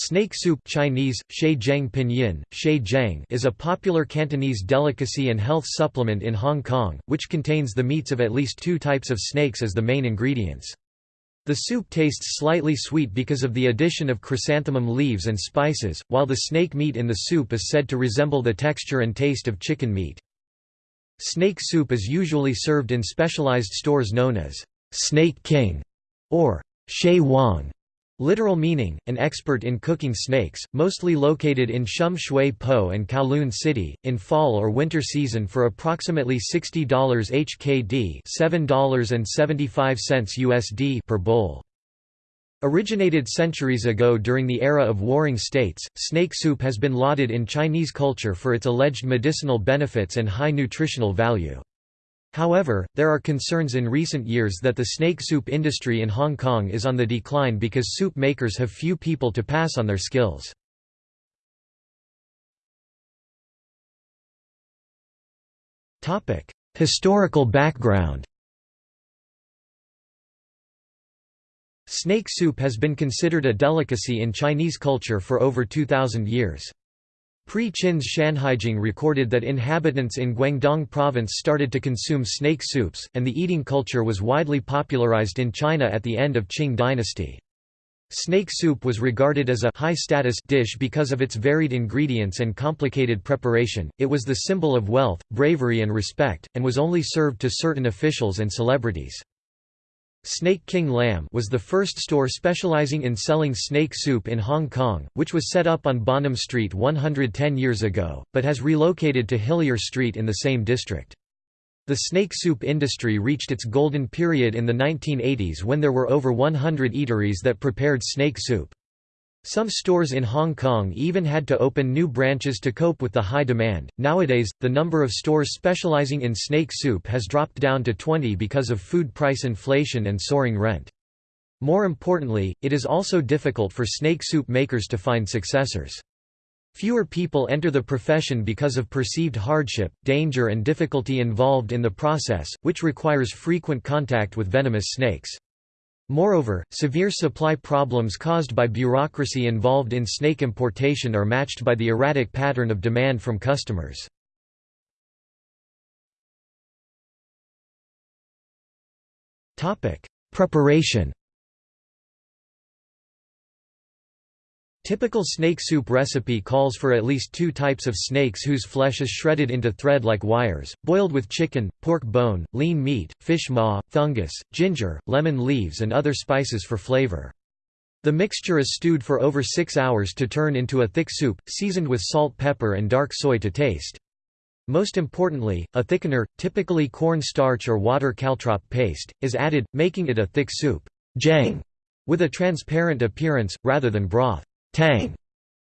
Snake soup Chinese, Pinyin, is a popular Cantonese delicacy and health supplement in Hong Kong, which contains the meats of at least two types of snakes as the main ingredients. The soup tastes slightly sweet because of the addition of chrysanthemum leaves and spices, while the snake meat in the soup is said to resemble the texture and taste of chicken meat. Snake soup is usually served in specialized stores known as Snake King or Shay Wang. Literal meaning, an expert in cooking snakes, mostly located in Sham Shui Po and Kowloon City, in fall or winter season for approximately $60 HKD $7.75 USD per bowl. Originated centuries ago during the era of warring states, snake soup has been lauded in Chinese culture for its alleged medicinal benefits and high nutritional value. However, there are concerns in recent years that the snake soup industry in Hong Kong is on the decline because soup makers have few people to pass on their skills. Historical background Snake soup has been considered a delicacy in Chinese culture for over 2,000 years. Pre-Qin's Shanhaijing recorded that inhabitants in Guangdong province started to consume snake soups, and the eating culture was widely popularized in China at the end of Qing dynasty. Snake soup was regarded as a high-status dish because of its varied ingredients and complicated preparation, it was the symbol of wealth, bravery and respect, and was only served to certain officials and celebrities. Snake King Lam was the first store specializing in selling snake soup in Hong Kong, which was set up on Bonham Street 110 years ago, but has relocated to Hillier Street in the same district. The snake soup industry reached its golden period in the 1980s when there were over 100 eateries that prepared snake soup. Some stores in Hong Kong even had to open new branches to cope with the high demand. Nowadays, the number of stores specializing in snake soup has dropped down to 20 because of food price inflation and soaring rent. More importantly, it is also difficult for snake soup makers to find successors. Fewer people enter the profession because of perceived hardship, danger and difficulty involved in the process, which requires frequent contact with venomous snakes. Moreover, severe supply problems caused by bureaucracy involved in snake importation are matched by the erratic pattern of demand from customers. Preparation Typical snake soup recipe calls for at least two types of snakes whose flesh is shredded into thread like wires, boiled with chicken, pork bone, lean meat, fish maw, fungus, ginger, lemon leaves and other spices for flavor. The mixture is stewed for over six hours to turn into a thick soup, seasoned with salt pepper and dark soy to taste. Most importantly, a thickener, typically corn starch or water caltrop paste, is added, making it a thick soup jang, with a transparent appearance, rather than broth. Tang.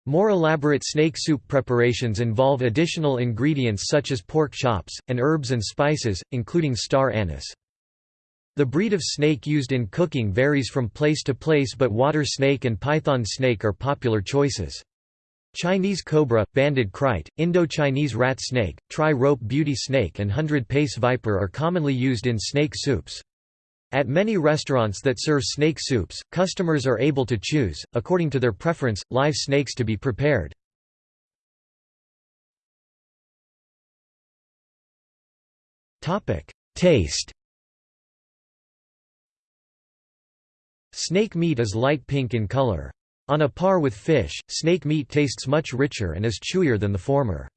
More elaborate snake soup preparations involve additional ingredients such as pork chops, and herbs and spices, including star anise. The breed of snake used in cooking varies from place to place but water snake and python snake are popular choices. Chinese cobra, banded krait, Indo-Chinese rat snake, tri-rope beauty snake and hundred-pace viper are commonly used in snake soups. At many restaurants that serve snake soups, customers are able to choose, according to their preference, live snakes to be prepared. Taste Snake meat is light pink in color. On a par with fish, snake meat tastes much richer and is chewier than the former.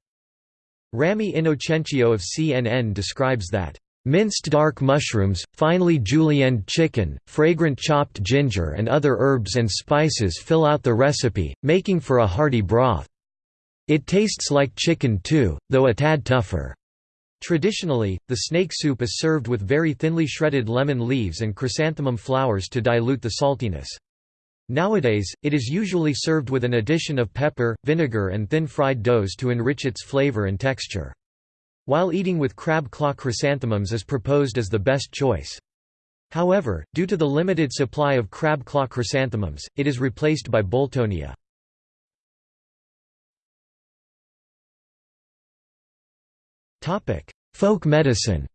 Ramy Inocencio of CNN describes that Minced dark mushrooms, finely julienned chicken, fragrant chopped ginger and other herbs and spices fill out the recipe, making for a hearty broth. It tastes like chicken too, though a tad tougher. Traditionally, the snake soup is served with very thinly shredded lemon leaves and chrysanthemum flowers to dilute the saltiness. Nowadays, it is usually served with an addition of pepper, vinegar and thin fried doughs to enrich its flavor and texture while eating with crab claw chrysanthemums is proposed as the best choice. However, due to the limited supply of crab claw chrysanthemums, it is replaced by boltonia. Folk medicine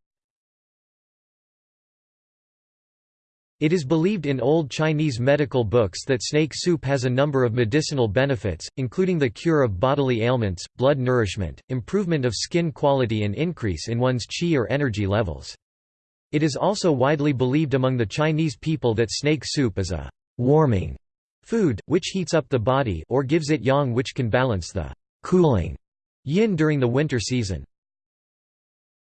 It is believed in old Chinese medical books that snake soup has a number of medicinal benefits, including the cure of bodily ailments, blood nourishment, improvement of skin quality and increase in one's qi or energy levels. It is also widely believed among the Chinese people that snake soup is a warming food, which heats up the body or gives it yang which can balance the cooling yin during the winter season.